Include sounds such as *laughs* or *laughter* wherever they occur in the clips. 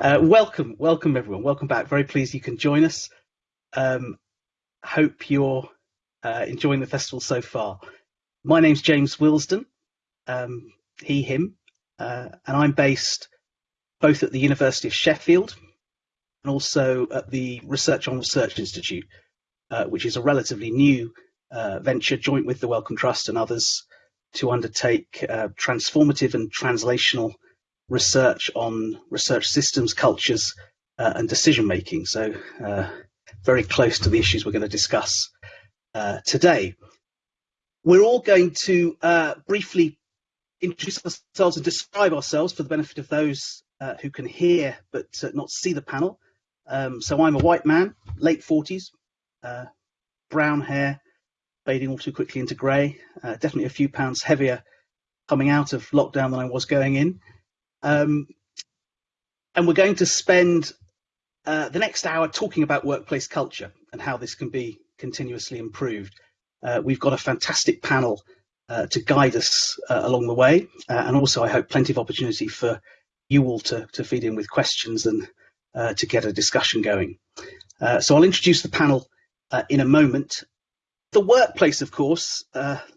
Uh, welcome, welcome everyone. Welcome back. Very pleased you can join us. Um, hope you're uh, enjoying the festival so far. My name's James Wilsdon, um, he, him, uh, and I'm based both at the University of Sheffield and also at the Research on Research Institute, uh, which is a relatively new uh, venture joint with the Wellcome Trust and others to undertake uh, transformative and translational research on research systems, cultures, uh, and decision making. So uh, very close to the issues we're going to discuss uh, today. We're all going to uh, briefly introduce ourselves and describe ourselves for the benefit of those uh, who can hear but uh, not see the panel. Um, so I'm a white man, late 40s, brown hair, fading all too quickly into grey, definitely a few pounds heavier coming out of lockdown than I was going in. Um, and we're going to spend uh, the next hour talking about workplace culture and how this can be continuously improved. Uh, we've got a fantastic panel uh, to guide us uh, along the way, uh, and also I hope plenty of opportunity for you all to, to feed in with questions and uh, to get a discussion going. so I'll introduce the panel in a moment. The workplace, of course,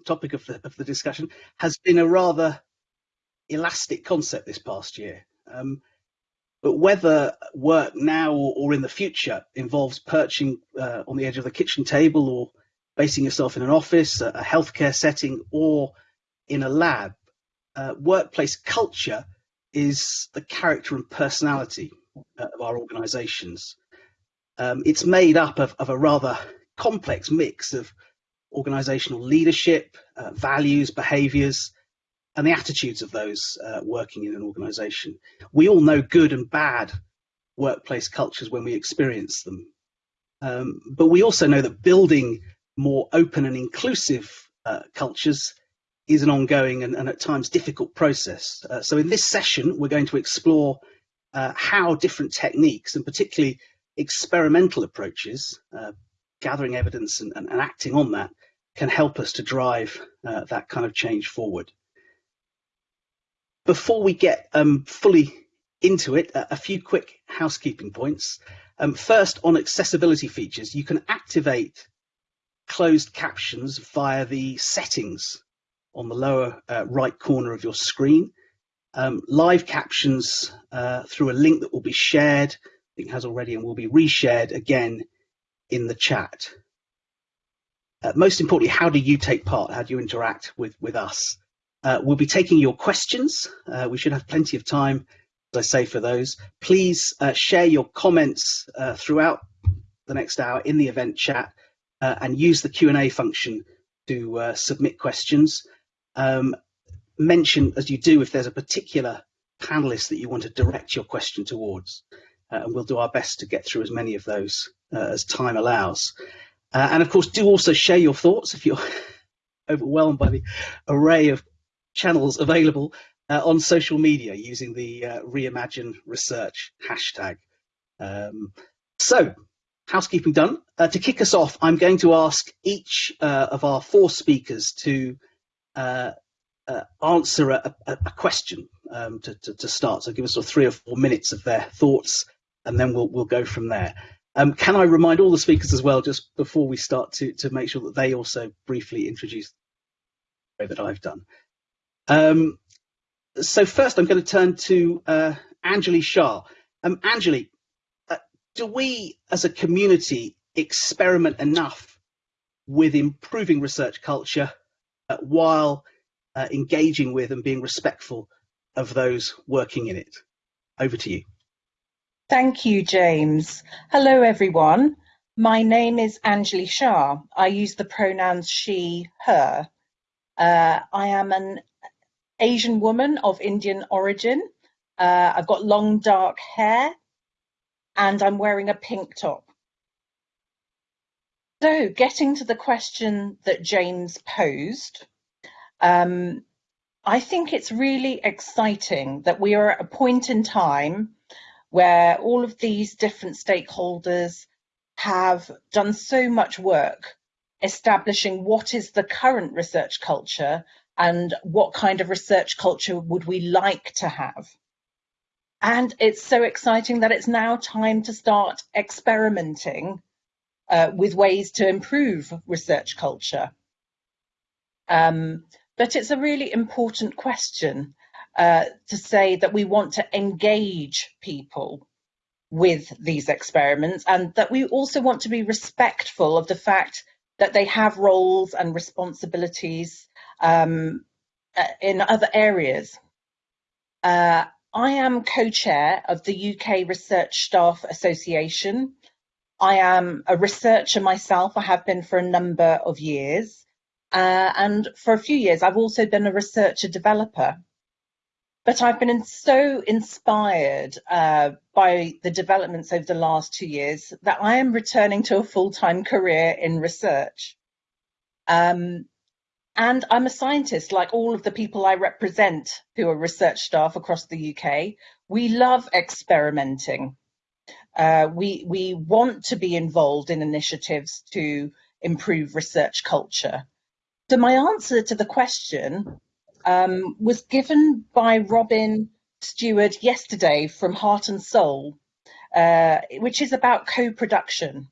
topic of the, of the discussion, has been a rather elastic concept this past year. Um, but whether work now or, in the future involves perching uh, on the edge of the kitchen table or basing yourself in an office, a, a healthcare setting, or in a lab, uh, workplace culture is the character and personality uh, of our organizations. Um, it's made up of, of, a rather complex mix of organizational leadership, uh, values, behaviors, and the attitudes of those uh, working in an organization. We all know good and bad workplace cultures when we experience them. Um, but we also know that building more open and inclusive uh, cultures is an ongoing and, and, at times difficult process. Uh, so in this session, we're going to explore uh, how different techniques and particularly experimental approaches, uh, gathering evidence and, and, and, acting on that, can help us to drive uh, that kind of change forward before we get um, fully into it, a, few quick housekeeping points. Um, first, on accessibility features, you can activate closed captions via the settings on the lower uh, right corner of your screen. Um, live captions uh, through a link that will be shared, I think has already and will be reshared again in the chat. Uh, most importantly, how do you take part? How do you interact with, with us? Uh, we'll be taking your questions. Uh, we should have plenty of time, as I say, for those. Please uh, share your comments uh, throughout the next hour in the event chat uh, and use the Q&A function to uh, submit questions. Um, mention, as you do, if there's a particular panelist that you want to direct your question towards. and we'll do our best to get through as many of those as time allows. and of course, do also share your thoughts if you're *laughs* overwhelmed by the array of channels available uh, on social media using the uh, Reimagine Research hashtag. Um, so, housekeeping done. Uh, to kick us off, I'm going to ask each uh, of our four speakers to uh, uh, answer a, a, a question um, to, to, to, start. So give us sort of three or four minutes of their thoughts, and then we'll we'll go from there. Um, can I remind all the speakers as well, just before we start, to to make sure that they also briefly introduce the way that I've done. Um, so first, I'm going to turn to uh, Anjali Shah. Um, Anjali, uh, do we as a community experiment enough with improving research culture uh, while uh, engaging with and being respectful of those working in it? Over to you. Thank you, James. Hello, everyone. My name is Anjali Shah. I use the pronouns she, her. Uh, I am an Asian woman of Indian origin. Uh, I've got long dark hair and I'm wearing a pink top. So getting to the question that James posed, um, I think it's really exciting that we are at a point in time where all of these different stakeholders have done so much work establishing what is the current research culture and what kind of research culture would we like to have. and it's so exciting that it's now time to start experimenting uh, with ways to improve research culture. Um, but it's a really important question uh, to say that we want to engage people with these experiments and that we also want to be respectful of the fact that they have roles and responsibilities um, uh, in other areas. Uh, I am co-chair of the UK Research Staff Association. I am a researcher myself. I have been for a number of years. Uh, and for a few years, I've also been a researcher developer. But I've been in, so inspired uh, by the developments over the last two years that I am returning to a full-time career in research. Um, and I'm a scientist, like all of the people I represent who are research staff across the UK. We love experimenting. Uh, we, we want to be involved in initiatives to improve research culture. So my answer to the question um, was given by Robin Stewart yesterday from Heart and Soul, uh, which is about co-production.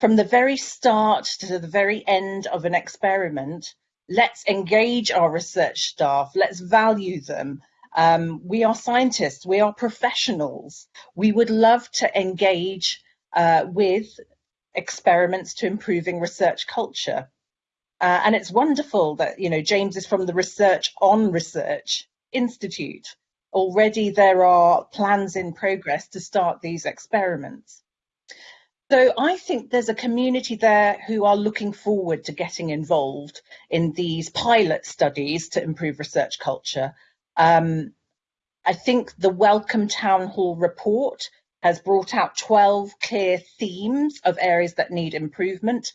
From the very start to the very end of an experiment, let's engage our research staff, let's value them. Um, we are scientists, we are professionals. We would love to engage uh, with experiments to improving research culture. Uh, and it's wonderful that, you know, James is from the Research on Research Institute. Already there are plans in progress to start these experiments. So I think there's a community there who are looking forward to getting involved in these pilot studies to improve research culture. Um, I think the Wellcome Town Hall report has brought out 12 clear themes of areas that need improvement,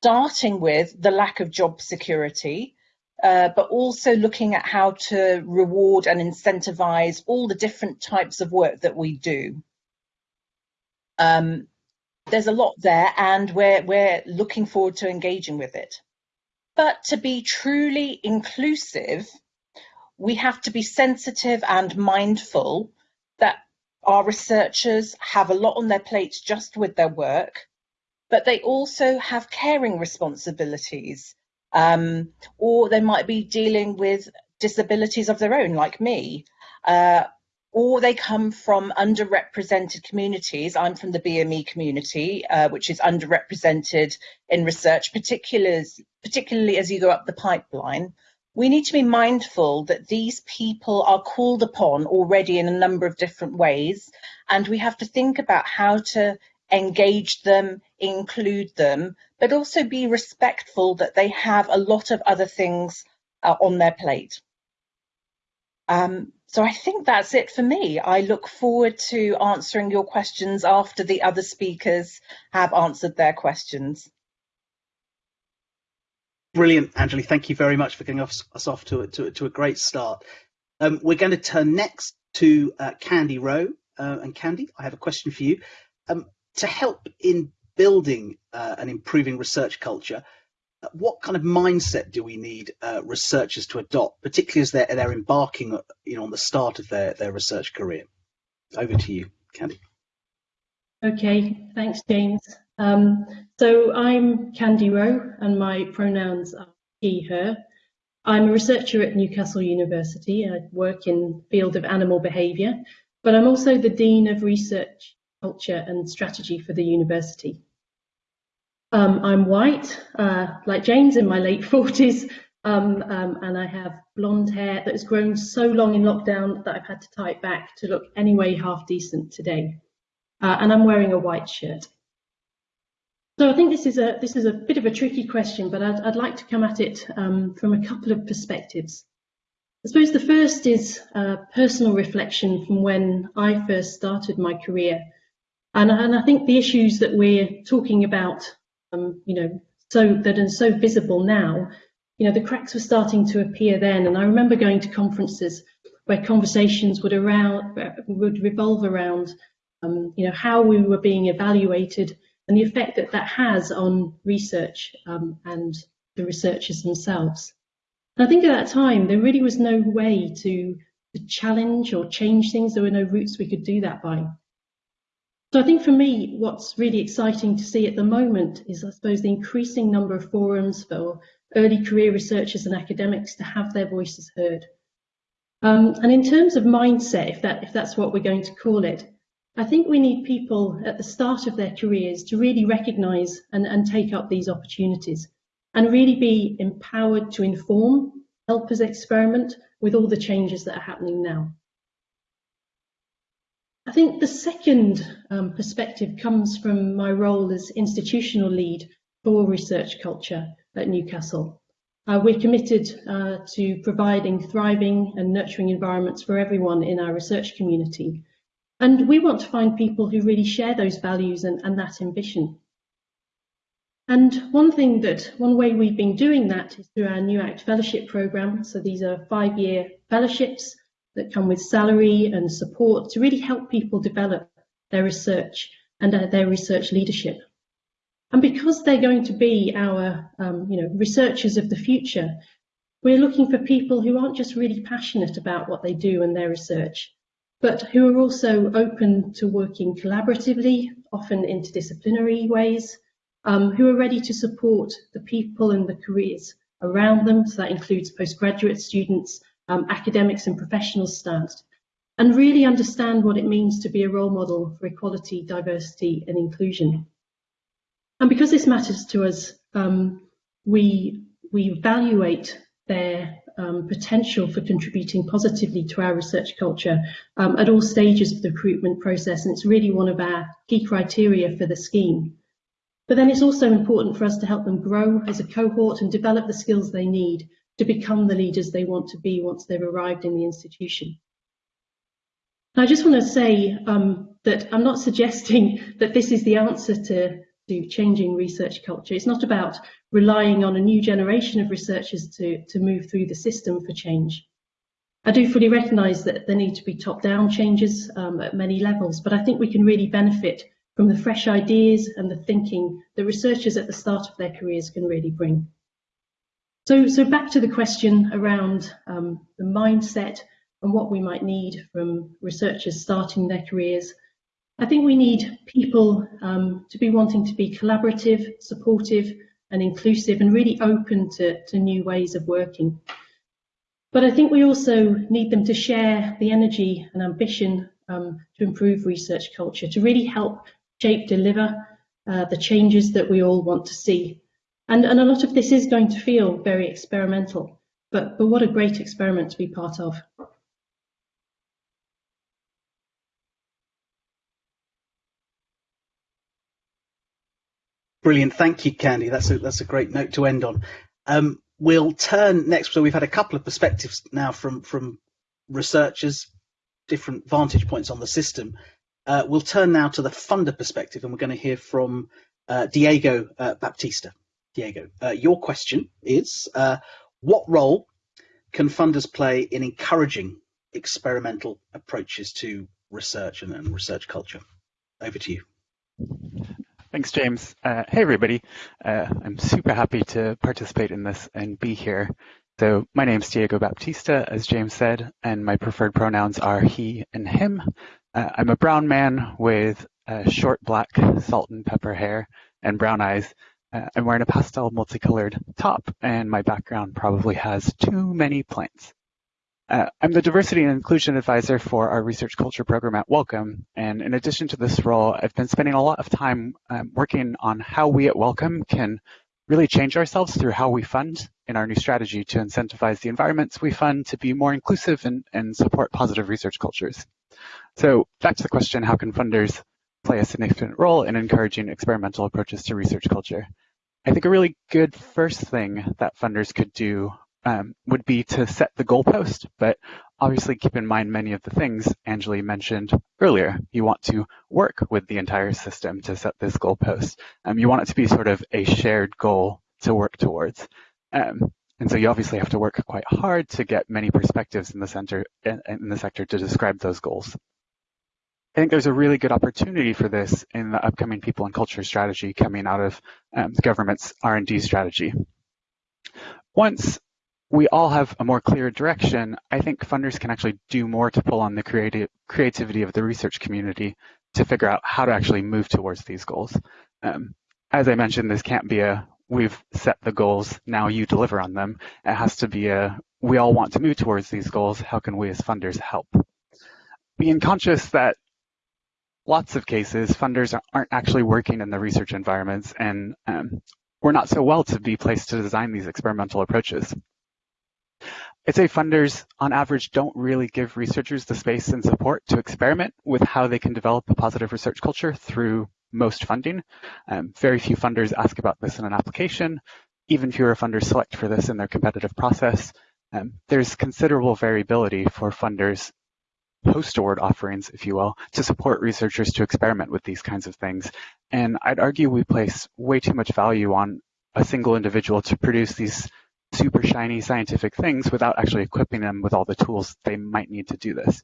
starting with the lack of job security, uh, but also looking at how to reward and incentivize all the different types of work that we do. Um, there's a lot there and we're, we're looking forward to engaging with it. But to be truly inclusive, we have to be sensitive and mindful that our researchers have a lot on their plates just with their work, but they also have caring responsibilities, um, or they might be dealing with disabilities of their own, like me, uh, or they come from underrepresented communities. I'm from the BME community, uh, which is underrepresented in research, particularly, particularly as you go up the pipeline. We need to be mindful that these people are called upon already in a number of different ways, and we have to think about how to engage them, include them, but also be respectful that they have a lot of other things uh, on their plate. Um, so I think that's it for me. I look forward to answering your questions after the other speakers have answered their questions. Brilliant, Anjali. Thank you very much for getting us, us off to, to, to, a great start. Um, we're going to turn next to uh, Candy Rowe. Uh, and Candy, I have a question for you. Um, to help in building uh, and improving research culture, what kind of mindset do we need uh, researchers to adopt, particularly as they're, they're embarking you know, on the start of their, their research career? Over to you, Candy. Okay, thanks, James. Um, so I'm Candy Rowe and my pronouns are he, her. I'm a researcher at Newcastle University. I work in the field of animal behaviour, but I'm also the Dean of Research, Culture and Strategy for the university. Um, I'm white, uh, like James, in my late *laughs* 40s, um, um, and I have blonde hair that has grown so long in lockdown that I've had to tie it back to look anyway half decent today. Uh, and I'm wearing a white shirt. So I think this is a this is a bit of a tricky question, but I'd, I'd like to come at it um, from a couple of perspectives. I suppose the first is uh, personal reflection from when I first started my career. And, and I think the issues that we're talking about um, you know, so that are so visible now, you know, the cracks were starting to appear then. And I remember going to conferences where conversations would around would revolve around, um, you know, how we were being evaluated and the effect that that has on research um, and the researchers themselves. And I think at that time there really was no way to to challenge or change things. There were no routes we could do that by. So I think for me, what's really exciting to see at the moment is, I suppose, the increasing number of forums for early career researchers and academics to have their voices heard. Um, and in terms of mindset, if, that, if that's what we're going to call it, I think we need people at the start of their careers to really recognise and, and take up these opportunities and really be empowered to inform, help us experiment with all the changes that are happening now. I think the second um, perspective comes from my role as institutional lead for research culture at Newcastle. Uh, we're committed uh, to providing thriving and nurturing environments for everyone in our research community. And we want to find people who really share those values and, and that ambition. And one thing that, one way we've been doing that is through our NUAcT Fellowship Programme. So these are five-year fellowships that come with salary and support to really help people develop their research and uh, their research leadership. And because they're going to be our um, you know, researchers of the future, we're looking for people who aren't just really passionate about what they do and their research, but who are also open to working collaboratively, often interdisciplinary ways, um, who are ready to support the people and the careers around them. So that includes postgraduate students, um, academics and professionals staff, and really understand what it means to be a role model for equality, diversity and inclusion. And because this matters to us, um, we, we evaluate their um, potential for contributing positively to our research culture um, at all stages of the recruitment process, and it's really one of our key criteria for the scheme. But then it's also important for us to help them grow as a cohort and develop the skills they need to become the leaders they want to be once they've arrived in the institution. I just want to say um, that I'm not *laughs* suggesting that this is the answer to to changing research culture. It's not about relying on a new generation of researchers to, to move through the system for change. I do fully recognise that there need to be top-down changes um, at many levels, but I think we can really benefit from the fresh ideas and the thinking that researchers at the start of their careers can really bring. So, so back to the question around um, the mindset and what we might need from researchers starting their careers I think we need people um, to be wanting to be collaborative, supportive and inclusive and really open to, to new ways of working. But I think we also need them to share the energy and ambition um, to improve research culture, to really help shape, deliver uh, the changes that we all want to see. And, and a lot of this is going to feel very experimental, but, but what a great experiment to be part of. Brilliant. Thank you, Candy. That's a, that's a great note to end on. Um, we'll turn next. So we've had a couple of perspectives now from, from researchers, different vantage points on the system. Uh, we'll turn now to the funder perspective and we're going to hear from uh, Diego uh, Baptista. Diego, uh, your question is, uh, what role can funders play in encouraging experimental approaches to research and, and research culture? Over to you. Thanks, James. Uh, hey, everybody. Uh, I'm super happy to participate in this and be here. So my name is Diego Baptista, as James said, and my preferred pronouns are he and him. Uh, I'm a brown man with short black salt and pepper hair and brown eyes. Uh, I'm wearing a pastel multicolored top, and my background probably has too many plants. Uh, I'm the Diversity and Inclusion Advisor for our Research Culture program at Wellcome. And in addition to this role, I've been spending a lot of time um, working on how we at Wellcome can really change ourselves through how we fund in our new strategy to incentivize the environments we fund to be more inclusive and, and support positive research cultures. So back to the question, how can funders play a significant role in encouraging experimental approaches to research culture? I think a really good first thing that funders could do um, would be to set the goalpost, but obviously keep in mind many of the things Anjali mentioned earlier. You want to work with the entire system to set this goalpost. Um, you want it to be sort of a shared goal to work towards. Um, and so you obviously have to work quite hard to get many perspectives in the center in, in the sector to describe those goals. I think there's a really good opportunity for this in the upcoming people and culture strategy coming out of um, the government's R&D strategy. Once we all have a more clear direction, I think funders can actually do more to pull on the creative creativity of the research community to figure out how to actually move towards these goals. Um, as I mentioned, this can't be a we've set the goals, now you deliver on them. It has to be a we all want to move towards these goals. How can we as funders help? Being conscious that lots of cases, funders aren't actually working in the research environments and um, we're not so well to be placed to design these experimental approaches. I'd say funders, on average, don't really give researchers the space and support to experiment with how they can develop a positive research culture through most funding. Um, very few funders ask about this in an application. Even fewer funders select for this in their competitive process. Um, there's considerable variability for funders post-award offerings, if you will, to support researchers to experiment with these kinds of things. And I'd argue we place way too much value on a single individual to produce these super shiny scientific things without actually equipping them with all the tools they might need to do this.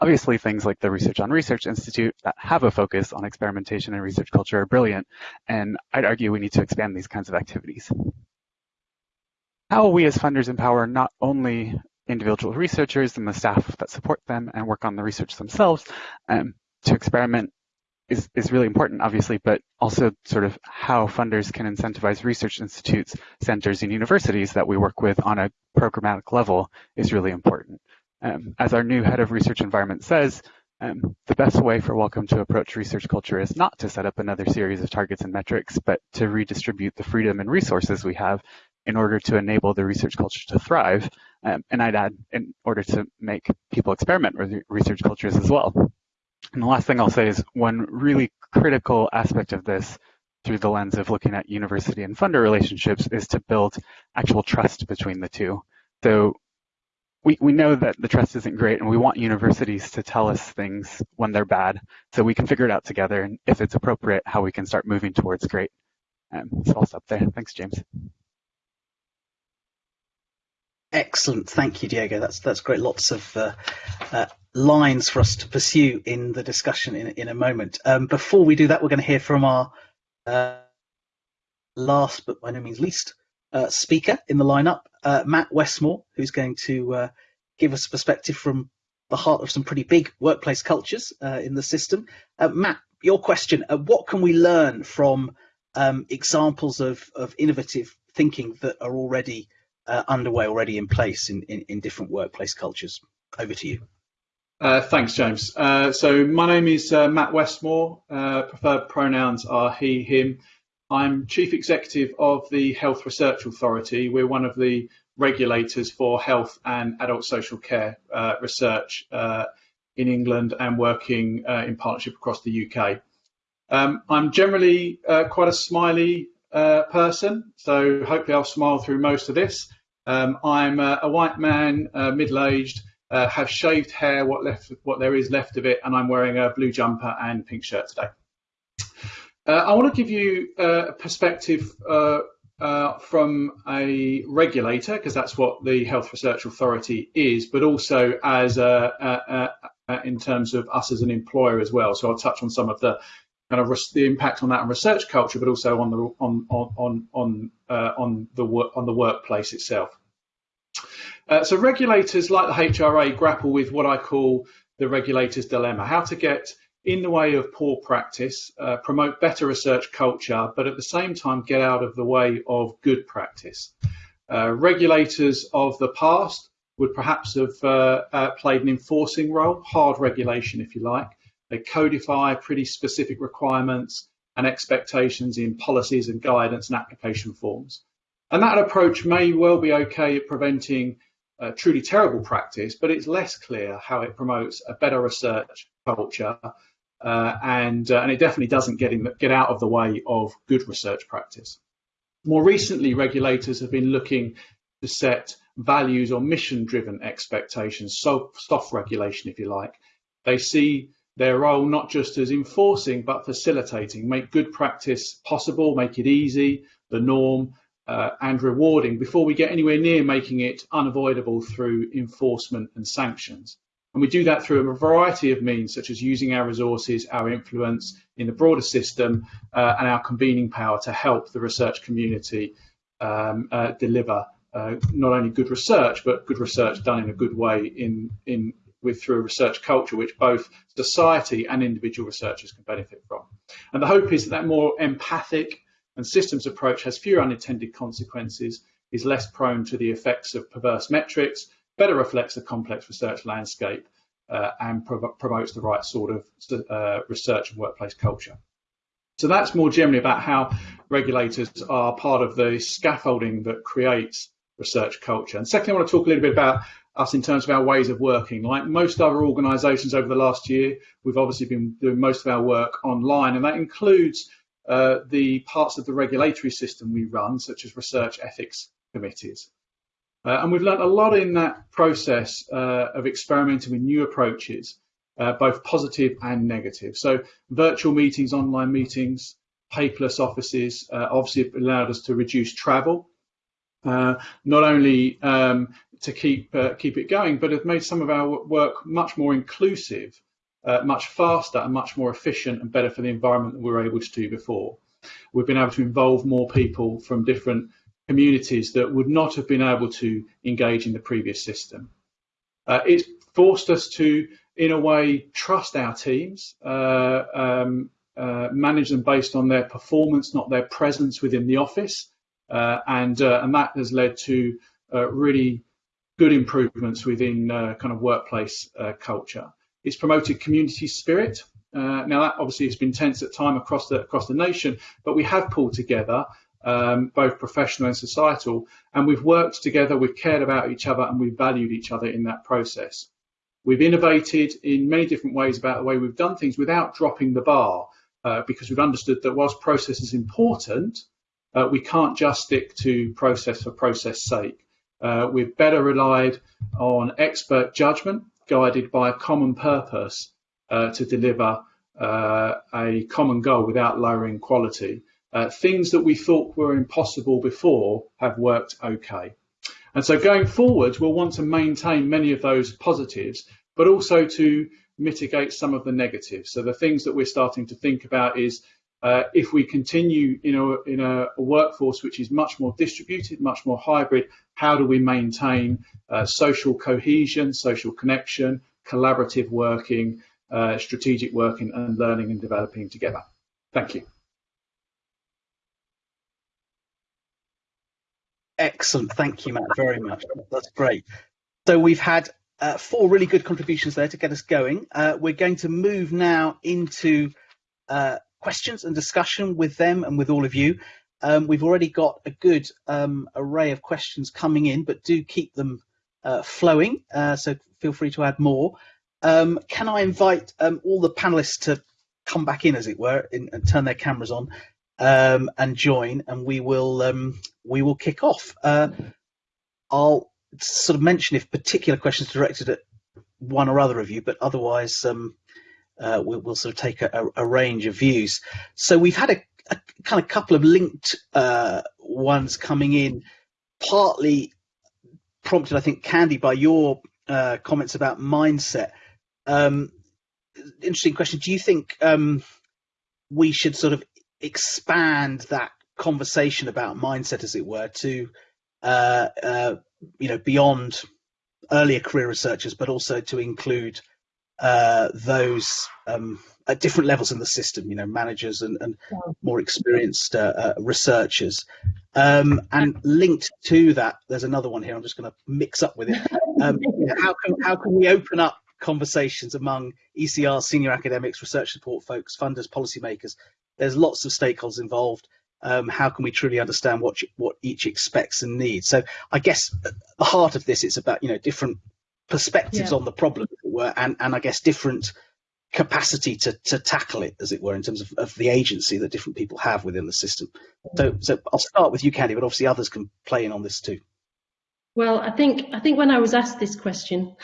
Obviously, things like the Research on Research Institute that have a focus on experimentation and research culture are brilliant, and I'd argue we need to expand these kinds of activities. How will we as funders empower not only individual researchers and the staff that support them and work on the research themselves um, to experiment is, is really important, obviously, but also sort of how funders can incentivize research institutes, centers, and universities that we work with on a programmatic level is really important. Um, as our new head of research environment says, um, the best way for Wellcome to approach research culture is not to set up another series of targets and metrics, but to redistribute the freedom and resources we have in order to enable the research culture to thrive. Um, and I'd add, in order to make people experiment with research cultures as well. And the last thing I'll say is one really critical aspect of this through the lens of looking at university and funder relationships is to build actual trust between the two. So we, we know that the trust isn't great and we want universities to tell us things when they're bad so we can figure it out together and if it's appropriate, how we can start moving towards great. Um, so I'll stop there. Thanks, James. Excellent, thank you, Diego. That's that's great. Lots of uh, uh, lines for us to pursue in the discussion in in a moment. Um, before we do that, we're going to hear from our uh, last, but by no means least, uh, speaker in the lineup, uh, Matt Westmore, who's going to uh, give us a perspective from the heart of some pretty big workplace cultures in the system. Matt, your question: What can we learn from um, examples of of innovative thinking that are already uh, underway already in place in, in, in, different workplace cultures. Over to you. Uh, thanks, James. Uh, so my name is uh, Matt Westmore. Uh, preferred pronouns are he, him. I'm Chief Executive of the Health Research Authority. We're one of the regulators for health and adult social care uh, research in England and working in partnership across the UK. Um, I'm generally quite a smiley uh, person, so hopefully I'll smile through most of this. Um, I'm a, a, white man, uh, middle-aged, uh, have shaved hair, what left, what there is left of it, and I'm wearing a blue jumper and pink shirt today. Uh, I want to give you uh, a perspective uh, from a regulator, because that's what the Health Research Authority is, but also as a, a, in terms of us as an employer as well. So I'll touch on some of the kind of the impact on that on research culture, but also on the on on on uh, on the work on the workplace itself. Uh, so regulators like the HRA grapple with what I call the regulator's dilemma: how to get in the way of poor practice, uh, promote better research culture, but at the same time get out of the way of good practice. Uh, regulators of the past would perhaps have uh, uh, played an enforcing role, hard regulation, if you like, they codify pretty specific requirements and expectations in policies and guidance and application forms. And that approach may well be okay at preventing uh, truly terrible practice, but it's less clear how it promotes a better research culture, uh, and uh, and it definitely doesn't get in, get out of the way of good research practice. More recently, regulators have been looking to set values or mission-driven expectations, so soft regulation, if you like. They see their role not just as enforcing but facilitating, make good practice possible, make it easy, the norm, uh, and rewarding before we get anywhere near making it unavoidable through enforcement and sanctions. And we do that through a variety of means, such as using our resources, our influence in the broader system, uh, and our convening power to help the research community um, uh, deliver uh, not only good research, but good research done in a good way in, in with through research culture which both society and individual researchers can benefit from. And the hope is that that more empathic and systems approach has fewer unintended consequences, is less prone to the effects of perverse metrics, better reflects the complex research landscape, uh, and promotes the right sort of uh, research and workplace culture. So that's more generally about how regulators are part of the scaffolding that creates research culture. And secondly, I want to talk a little bit about us in terms of our ways of working. Like most other organisations over the last year, we've obviously been doing most of our work online, and that includes uh, the parts of the regulatory system we run, such as research ethics committees. Uh, and we've learned a lot in that process uh, of experimenting with new approaches, uh, both positive and negative. So virtual meetings, online meetings, paperless offices uh, obviously allowed us to reduce travel, uh, not only um, to keep uh, keep it going, but have made some of our work much more inclusive, much faster and much more efficient and better for the environment than we were able to do before. We've been able to involve more people from different communities that would not have been able to engage in the previous system. Uh, it forced us to, in a way, trust our teams, uh, um, uh, manage them based on their performance, not their presence within the office, uh, and uh, and that has led to uh, really good improvements within kind of workplace culture. It's promoted community spirit. now that obviously has been tense at time across the across the nation, but we have pulled together um, both professional and societal. And we've worked together, we've cared about each other, and we've valued each other in that process. We've innovated in many different ways about the way we've done things without dropping the bar, uh, because we've understood that whilst process is important, uh, we can't just stick to process for process sake. Uh, we've better relied on expert judgment guided by a common purpose uh, to deliver uh, a common goal without lowering quality. Uh, things that we thought were impossible before have worked okay. And so going forward, we'll want to maintain many of those positives, but also to mitigate some of the negatives. So the things that we're starting to think about is uh, if we continue in, a, in a, workforce which is much more distributed, much more hybrid, how do we maintain uh, social cohesion, social connection, collaborative working, uh, strategic working and learning and developing together? Thank you. Excellent. Thank you, Matt, very much. That's great. So we've had uh, four really good contributions there to get us going. Uh, we're going to move now into uh, questions and discussion with them and with all of you. Um, we've already got a good um, array of questions coming in, but do keep them uh, flowing. Uh, so feel free to add more. Um, can I invite um, all the panelists to come back in, as it were, in, and turn their cameras on? um, and join, and we will um, we will kick off. Uh, I'll sort of mention if particular questions directed at one or other of you, but otherwise um, uh, we'll, we'll, sort of take a, a, range of views. So we've had a, a kind of couple of linked uh, ones coming in, partly prompted, I think, Candy, by your uh, comments about mindset. Um, interesting question. Do you think um, we should sort of expand that conversation about mindset, as it were, to uh, uh, you know beyond earlier career researchers, but also to include uh, those um, at different levels in the system, you know, managers and, and more experienced uh, uh, researchers. Um, and linked to that, there's another one here. I'm just going to mix up with it. Um, *laughs* how can how can we open up conversations among ECR senior academics, research support folks, funders, policymakers there's lots of stakeholders involved. Um, how can we truly understand what what each expects and needs? So I guess at the heart of this, it's about you know different perspectives yeah. on the problem, were, and and I guess different capacity to to tackle it, as it were, in terms of, of the agency that different people have within the system. So so I'll start with you, Candy, but obviously others can play in on this too. Well, I think I think when I was asked this question,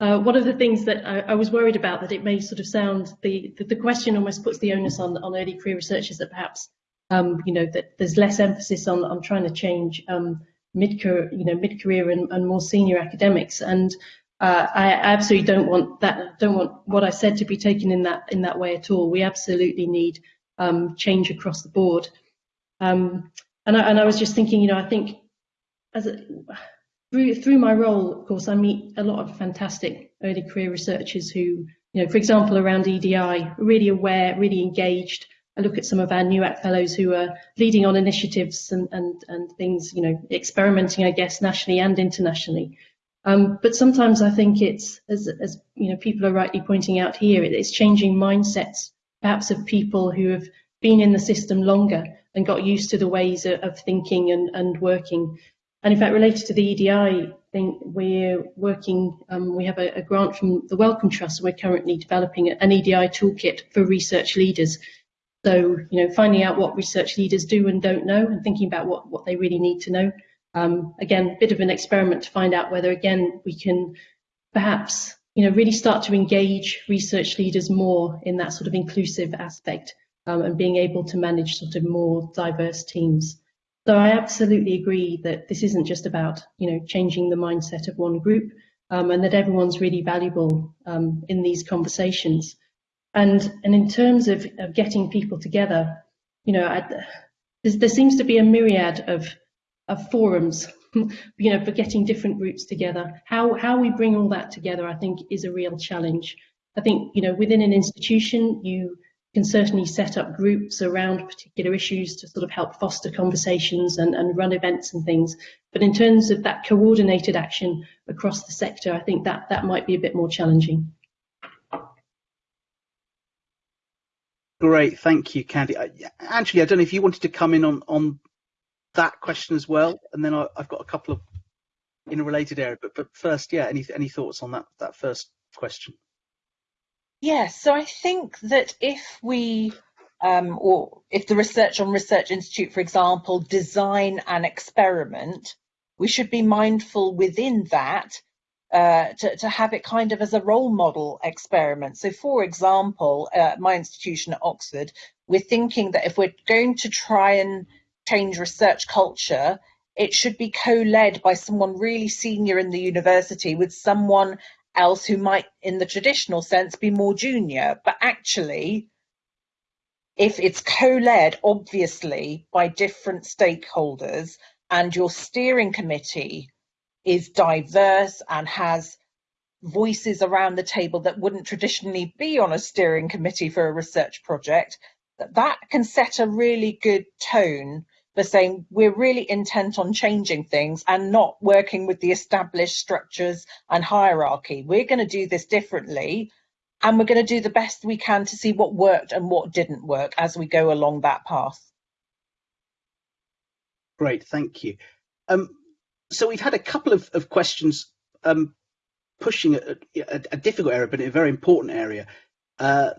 uh, one of the things that I, I, was worried about that it may sort of sound the, the, the question almost puts the onus on on early career researchers that perhaps um, you know that there's less emphasis on on trying to change um, mid career you know mid career and, and more senior academics and uh, I absolutely don't want that don't want what I said to be taken in that in that way at all. We absolutely need um, change across the board. Um, and I, and I was just thinking, you know, I think as a, through through my role, of course, I meet a lot of fantastic early career researchers who, you know, for example, around EDI, really aware, really engaged. I look at some of our NUAcT fellows who are leading on initiatives and, and, and things, you know, experimenting, I guess, nationally and internationally. Um, but sometimes I think it's, as, as you know, people are rightly pointing out here, it's changing mindsets, perhaps of people who have been in the system longer and got used to the ways of, of thinking and, and working. And in fact, related to the EDI thing, we're working, um, we have a, a, grant from the Wellcome Trust, and we're currently developing an EDI toolkit for research leaders. So, you know, finding out what research leaders do and don't know and thinking about what, what they really need to know um, again, a bit of an experiment to find out whether, again, we can perhaps, you know, really start to engage research leaders more in that sort of inclusive aspect um, and being able to manage sort of more diverse teams. So I absolutely agree that this isn't just about, you know, changing the mindset of one group um, and that everyone's really valuable um, in these conversations. And, and in terms of, of getting people together, you know, I, there seems to be a myriad of of forums, *laughs* you know, for getting different groups together. How, how we bring all that together, I think, is a real challenge. I think, you know, within an institution, you can certainly set up groups around particular issues to sort of help foster conversations and, and run events and things. But in terms of that coordinated action across the sector, I think that that might be a bit more challenging. Great, thank you, Candy. Uh, Anjali, I don't know if you wanted to come in on on that question as well, and then I, have got a couple of in a related area. But but first, yeah, any any thoughts on that that first question? Yes, so I think that if we um, or if the research on Research Institute, for example, design an experiment, we should be mindful within that uh, to, to have it kind of as a role model experiment. So, for example, uh, my institution at Oxford, we're thinking that if we're going to try and change research culture, it should be co-led by someone really senior in the university with someone else who might, in the traditional sense, be more junior. But actually, if it's co-led, obviously, by different stakeholders, and your steering committee is diverse and has voices around the table that wouldn't traditionally be on a steering committee for a research project, that, that can set a really good tone for saying we're really intent on changing things and not working with the established structures and hierarchy. We're going to do this differently and we're going to do the best we can to see what worked and what didn't work as we go along that path. Great, thank you. Um, so we've had a couple of, of questions um, pushing a, a, a, difficult area, but a very important area. Uh,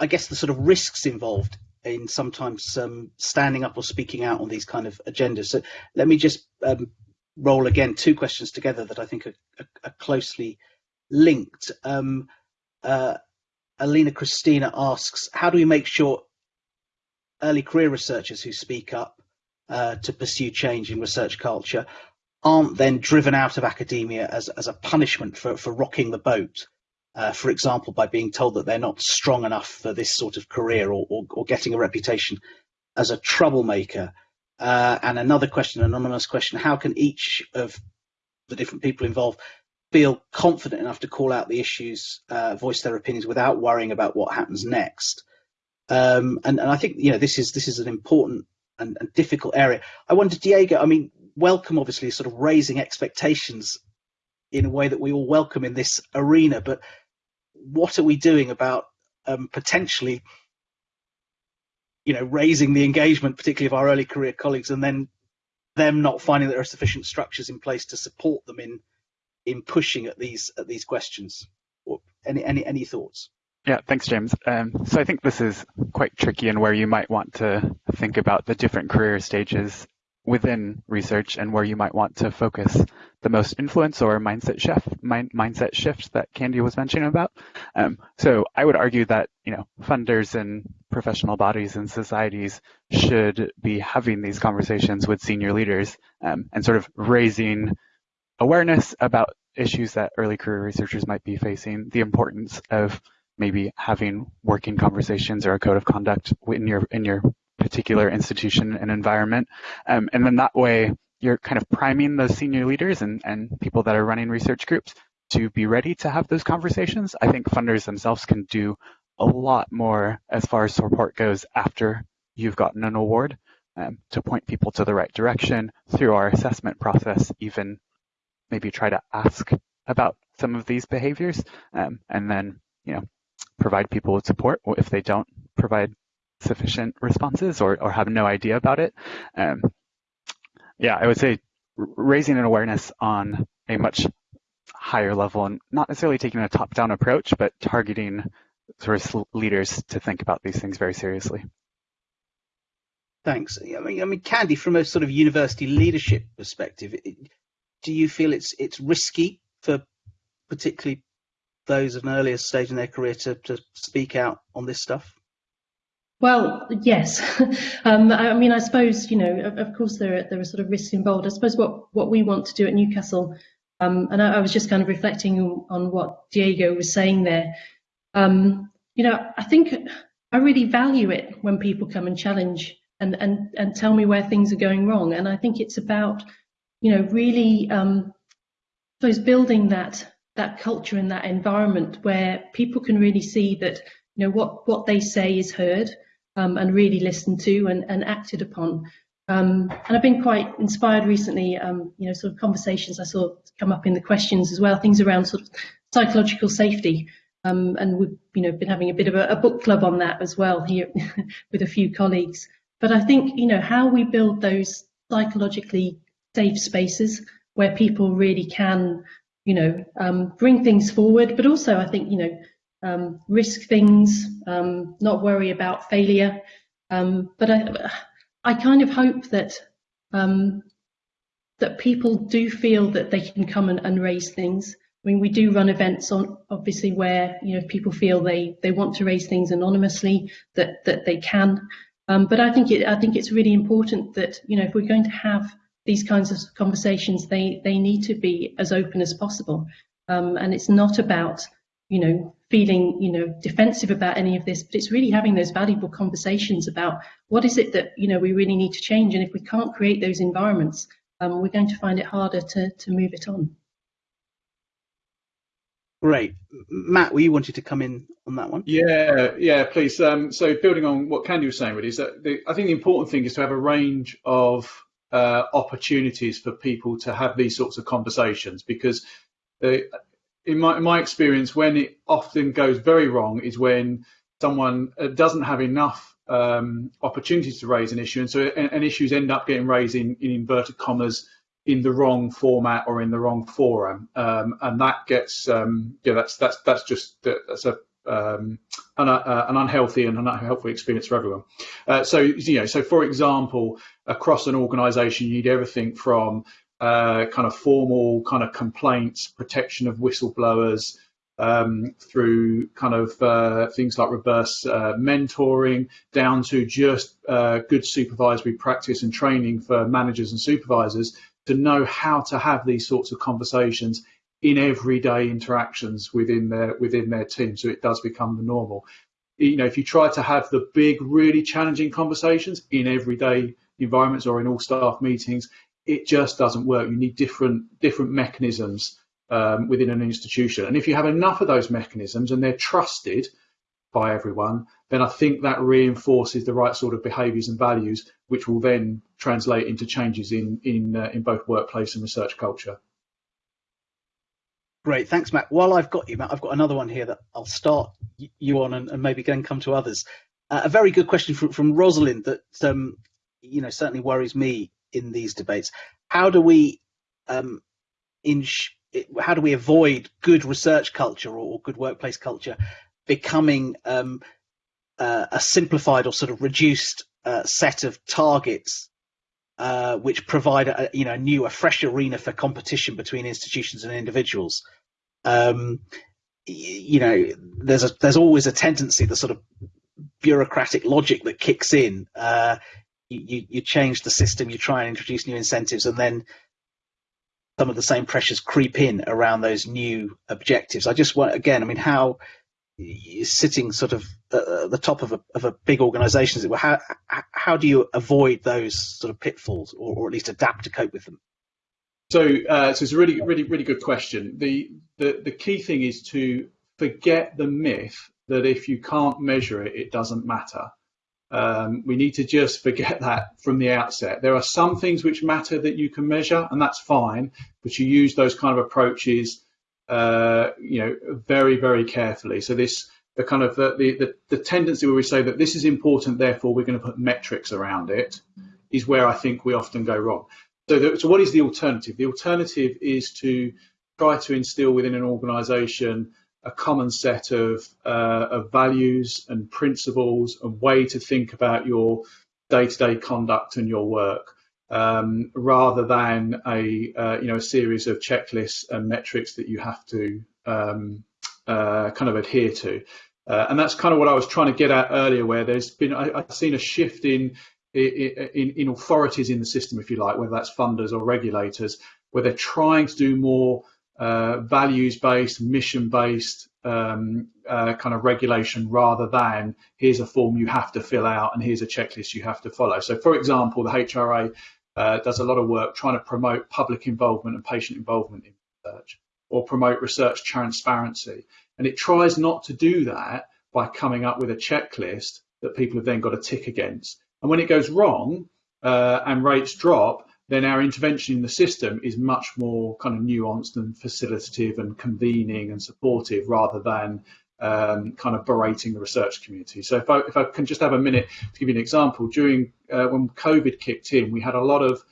I guess the sort of risks involved in sometimes um, standing up or speaking out on these kind of agendas. So let me just um, roll again two questions together that I think are, are, are closely linked. Um, uh, Alina Christina asks, how do we make sure early career researchers who speak up uh, to pursue change in research culture aren't then driven out of academia as, as a punishment for, for rocking the boat uh, for example, by being told that they're not strong enough for this sort of career or, or, or getting a reputation as a troublemaker. Uh, and another question, an anonymous question, how can each of the different people involved feel confident enough to call out the issues, uh, voice their opinions without worrying about what happens next? Um, and, and, I think you know this is this is an important and, and difficult area. I wonder, Diego. I mean, Wellcome, obviously sort of raising expectations in a way that we all welcome in this arena, but what are we doing about um, potentially, you know, raising the engagement, particularly of our early career colleagues, and then them not finding that there are sufficient structures in place to support them in in pushing at these at these questions. Or any any any thoughts? Yeah, thanks, James. Um, so I think this is quite tricky and where you might want to think about the different career stages within research and where you might want to focus the most influence or mindset shift mind, mindset shift that Candy was mentioning about. Um, so I would argue that you know funders and professional bodies and societies should be having these conversations with senior leaders um, and sort of raising awareness about issues that early career researchers might be facing, the importance of maybe having working conversations or a code of conduct in your in your particular institution and environment. Um, and then that way, you're kind of priming those senior leaders and, and people that are running research groups to be ready to have those conversations. I think funders themselves can do a lot more as far as support goes after you've gotten an award um, to point people to the right direction through our assessment process, even maybe try to ask about some of these behaviors um, and then, you know, provide people with support if they don't provide sufficient responses or, or have no idea about it. Um, yeah, I would say raising an awareness on a much higher level and not necessarily taking a top-down approach, but targeting sort of leaders to think about these things very seriously. Thanks. I mean, I mean, Candy, from a sort of university leadership perspective, do you feel it's it's risky for particularly those at an earlier stage in their career to, to speak out on this stuff? Well, yes. *laughs* um, I mean, I suppose you know, of, of, course, there are there are sort of risks involved. I suppose what what we want to do at Newcastle, um, and I, I, was just kind of reflecting on, what Diego was saying there. Um, you know, I think I really value it when people come and challenge and and and tell me where things are going wrong. And I think it's about, you know, really, um, I building that that culture and that environment where people can really see that you know what what they say is heard um, and really listened to and, and acted upon. Um, and I've been quite inspired recently, um, you know, sort of conversations I saw come up in the questions as well, things around sort of psychological safety. Um, and we've, you know, been having a bit of a, a book club on that as well here *laughs* with a few colleagues. But I think, you know, how we build those psychologically safe spaces where people really can, you know, um, bring things forward, but also I think, you know, um, risk things, um, not worry about failure. Um, but I, I kind of hope that um, that people do feel that they can come and, and raise things. I mean, we do run events on obviously where you know people feel they they want to raise things anonymously that that they can. Um, but I think it I think it's really important that you know if we're going to have these kinds of conversations, they they need to be as open as possible. Um, and it's not about you know feeling you know defensive about any of this, but it's really having those valuable conversations about what is it that you know we really need to change, and if we can't create those environments, um, we're going to find it harder to to move it on. Great. Matt, were you wanted to come in on that one? Yeah, yeah, please. Um, so building on what Candy was saying, really, is that the, I think the important thing is to have a range of uh, opportunities for people to have these sorts of conversations because in my, in my experience, when it often goes very wrong is when someone uh, doesn't have enough um, opportunities to raise an issue, and so and, and issues end up getting raised in, in inverted commas in the wrong format or in the wrong forum, um, and that gets um, yeah that's that's that's just that's a um, an, uh, an, unhealthy and an unhealthy experience for everyone. Uh, so you know, so for example, across an organisation, you need everything from uh, kind of formal kind of complaints, protection of whistleblowers, um, through kind of uh, things like reverse uh, mentoring down to just uh, good supervisory practice and training for managers and supervisors to know how to have these sorts of conversations in everyday interactions within their within their team so it does become the normal. You know if you try to have the big really challenging conversations in everyday environments or in all staff meetings it just doesn't work you need different different mechanisms um, within an institution and if you have enough of those mechanisms and they're trusted by everyone, then I think that reinforces the right sort of behaviours and values, which will then translate into changes in in uh, in both workplace and research culture. Great, thanks, Matt. While I've got you, Matt, I've got another one here that I'll start you on and, and maybe then come to others. Uh, a very good question from, from Rosalind that um, you know certainly worries me in these debates. How do we um, how do we avoid good research culture or good workplace culture becoming um, uh, a simplified or sort of reduced uh, set of targets uh, which provide a you know a new a fresh arena for competition between institutions and individuals um, you know there's a there's always a tendency the sort of bureaucratic logic that kicks in uh, you, you change the system you try and introduce new incentives and then some of the same pressures creep in around those new objectives i just want again i mean how sitting sort of at the top of a, of a big organisation, how how do you avoid those sort of pitfalls, or, or at least adapt to cope with them? So, uh, so it's a really, really, really good question. The, the the key thing is to forget the myth that if you can't measure it, it doesn't matter. Um, we need to just forget that from the outset. There are some things which matter that you can measure, and that's fine, but you use those kind of approaches, uh, you know, very, very carefully. So this, the kind of the, the, the tendency where we say that this is important, therefore we're going to put metrics around it, is where I think we often go wrong. So, so what is the alternative? The alternative is to try to instill within an organisation a common set of, uh, of values and principles and way to think about your day-to-day conduct and your work, um, rather than a uh, you know a series of checklists and metrics that you have to um, uh, kind of adhere to. Uh, and that's kind of what I was trying to get at earlier, where there's been I, have seen a shift in, in in authorities in the system, if you like, whether that's funders or regulators, where they're trying to do more uh, values-based, mission-based um, uh, kind of regulation rather than here's a form you have to fill out and here's a checklist you have to follow. So, for example, the HRA uh, does a lot of work trying to promote public involvement and patient involvement in research or promote research transparency. And it tries not to do that by coming up with a checklist that people have then got to tick against. And when it goes wrong uh, and rates drop, then our intervention in the system is much more kind of nuanced and facilitative and convening and supportive rather than um, kind of berating the research community. So if I, if I can just have a minute to give you an example, during uh, when COVID kicked in, we had a lot of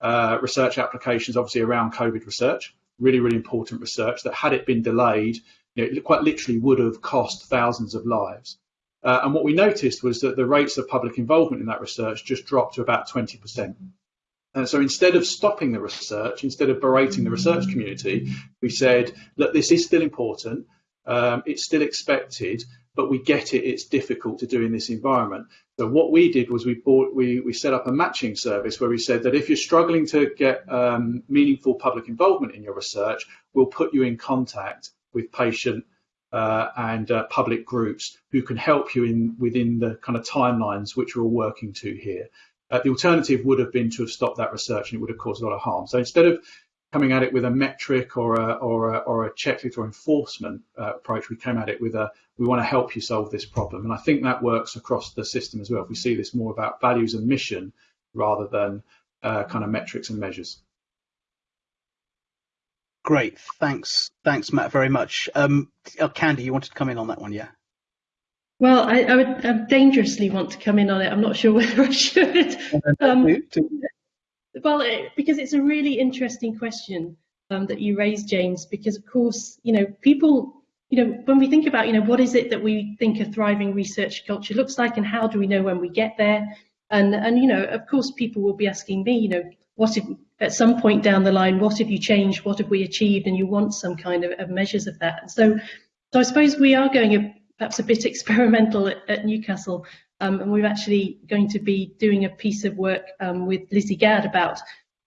uh, research applications, obviously around COVID research, really, really important research that had it been delayed, you know, it quite literally would have cost thousands of lives. Uh, and what we noticed was that the rates of public involvement in that research just dropped to about 20%. And so instead of stopping the research, instead of berating the research community, we said, look, this is still important. Um, it's still expected, but we get it. It's difficult to do in this environment. So what we did was we bought, we, we set up a matching service where we said that if you're struggling to get um, meaningful public involvement in your research, we'll put you in contact with patient uh, and uh, public groups who can help you in within the kind of timelines which we're all working to here. Uh, the alternative would have been to have stopped that research and it would have caused a lot of harm. So instead of coming at it with a metric or a, or a, or a checklist or enforcement uh, approach, we came at it with a, we want to help you solve this problem. And I think that works across the system as well. If we see this more about values and mission rather than uh, kind of metrics and measures. Great, thanks, thanks, Matt, very much. Um, oh, Candy, you wanted to come in on that one, yeah? Well, I, I would I dangerously want to come in on it. I'm not sure *laughs* whether I should. Um, well, it, because it's a really interesting question um, that you raised, James. Because of course, you know, people, you know, when we think about, you know, what is it that we think a thriving research culture looks like, and how do we know when we get there? And and you know, of course, people will be asking me, you know, what if at some point down the line, what have you changed? What have we achieved? And you want some kind of, of measures of that. And so, so I suppose we are going a perhaps a bit *laughs* experimental at, at Newcastle. Um, and we're actually going to be doing a piece of work um, with Lizzie Gadd about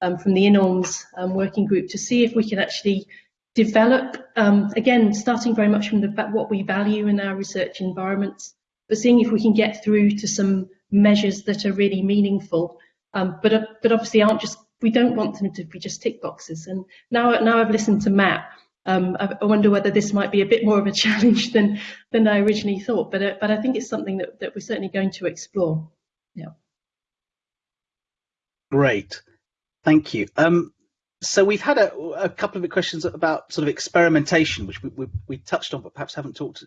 um, from the INORMS um, working group to see if we can actually develop, um, again, starting very much from the, what we value in our research environments, but seeing if we can get through to some measures that are really meaningful, but, uh, but obviously aren't just, we don't want them to be just tick boxes. And now, now I've listened to Matt, um, I, wonder whether this might be a bit more of a *laughs* challenge than than I originally thought, but uh, but I think it's something that, that we're certainly going to explore. Yeah. Great, thank you. Um, so we've had a, a, couple of questions about sort of experimentation, which we, we, we touched on, but perhaps haven't talked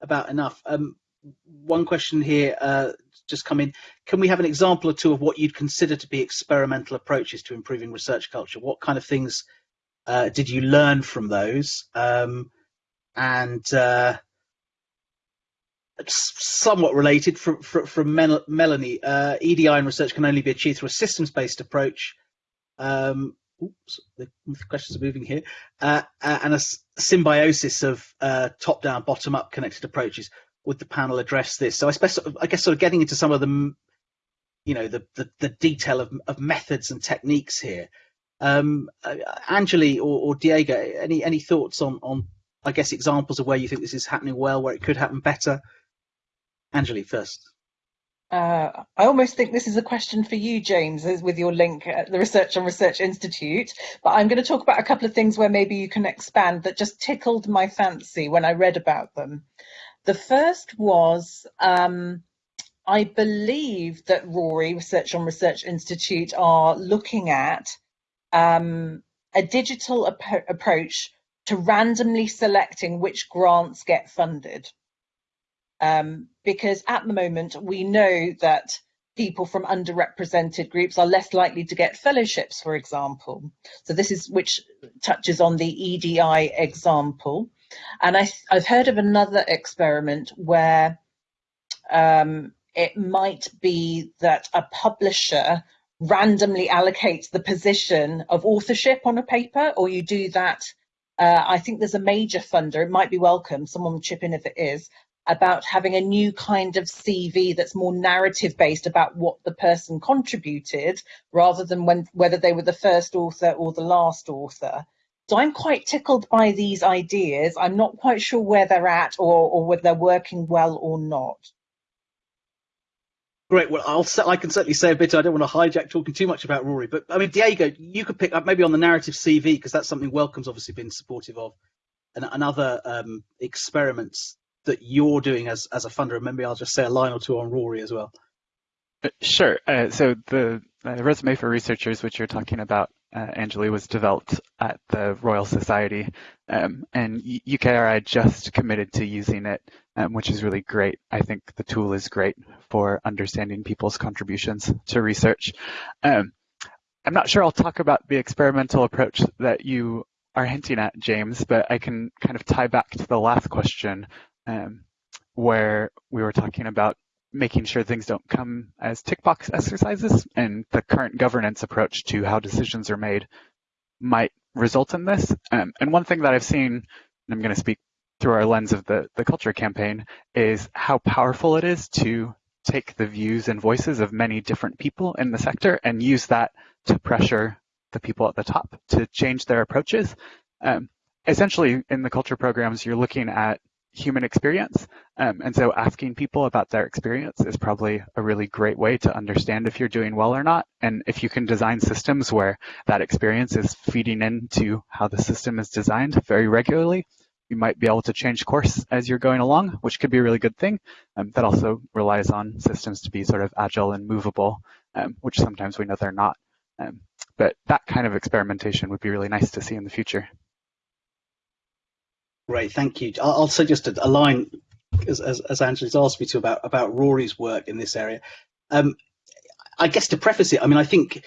about enough. Um, one question here uh, just come in. Can we have an example or two of what you'd consider to be experimental approaches to improving research culture? What kind of things uh, did you learn from those? Um, and uh, somewhat related from, from, from Mel Melanie, uh, EDI and research can only be achieved through a systems-based approach. Um, oops, the questions are moving here. Uh, and a symbiosis of uh, top-down, bottom-up connected approaches. Would the panel address this? So I, I guess sort of getting into some of the, you know, the, the, the detail of, of methods and techniques here. Um, uh, Anjali or, or, Diego, any any thoughts on on I guess, examples of where you think this is happening well, where it could happen better? Anjali first. Uh, I almost think this is a question for you, James, with your link at the Research on Research Institute. But I'm going to talk about a couple of things where maybe you can expand that just tickled my fancy when I read about them. The first was um, I believe that RoRI, Research on Research Institute, are looking at um, a digital ap approach to randomly selecting which grants get funded. Um, because at the moment, we know that people from underrepresented groups are less likely to get fellowships, for example. So this is which touches on the EDI example. And I, have heard of another experiment where um, it might be that a publisher randomly allocate the position of authorship on a paper, or you do that. Uh, I think there's a major funder, it might be Wellcome, someone chip in if it is, about having a new kind of CV that's more narrative based about what the person contributed rather than when, whether they were the first author or the last author. So I'm quite tickled by these ideas. I'm not quite sure where they're at or, or whether they're working well or not. Great. Well, I'll I can certainly say a bit. I don't want to hijack talking too much about RoRI, but I mean, Diego, you could pick up maybe on the narrative CV because that's something Wellcome's obviously been supportive of, and, and other um, experiments that you're doing as as a funder. And maybe I'll just say a line or two on RoRI as well. Uh, sure. Uh, so the uh, resume for researchers, which you're talking about, uh, Anjali, was developed at the Royal Society, um, and UKRI just committed to using it, um, which is really great. I think the tool is great for understanding people's contributions to research. Um, I'm not sure I'll talk about the experimental approach that you are hinting at, James, but I can kind of tie back to the last question um, where we were talking about making sure things don't come as tick box exercises and the current governance approach to how decisions are made might result in this. Um, and one thing that I've seen, and I'm going to speak through our lens of the, the culture campaign, is how powerful it is to take the views and voices of many different people in the sector and use that to pressure the people at the top to change their approaches. Um, essentially, in the culture programs, you're looking at human experience. Um, and so asking people about their experience is probably a really great way to understand if you're doing well or not. And if you can design systems where that experience is feeding into how the system is designed very regularly, you might be able to change course as you're going along, which could be a really good thing. Um, that also relies on systems to be sort of agile and movable, um, which sometimes we know they're not. Um, but that kind of experimentation would be really nice to see in the future. Great, thank you. I'll, say just a, a line, as, as, as Anjali's asked me to, about, about RoRI's work in this area. Um, I guess to preface it, I mean, I think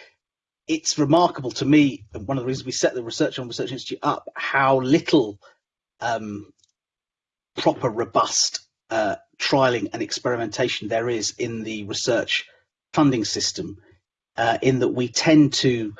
it's remarkable to me, one of the reasons we set the Research on Research Institute up, how little um, proper, robust uh, trialing and experimentation there is in the research funding system, uh, in that we tend to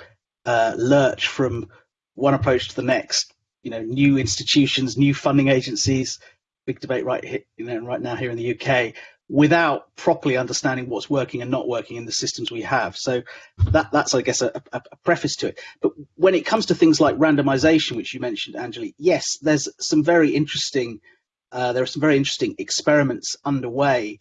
uh, lurch from one approach to the next you know new institutions, new funding agencies. Big debate right here, you know, right now here in the UK, without properly understanding what's working and not working in the systems we have. So that that's I guess a, a, a preface to it. But when it comes to things like randomization, which you mentioned, Anjali, yes, there's some very interesting. Uh, there are some very interesting experiments underway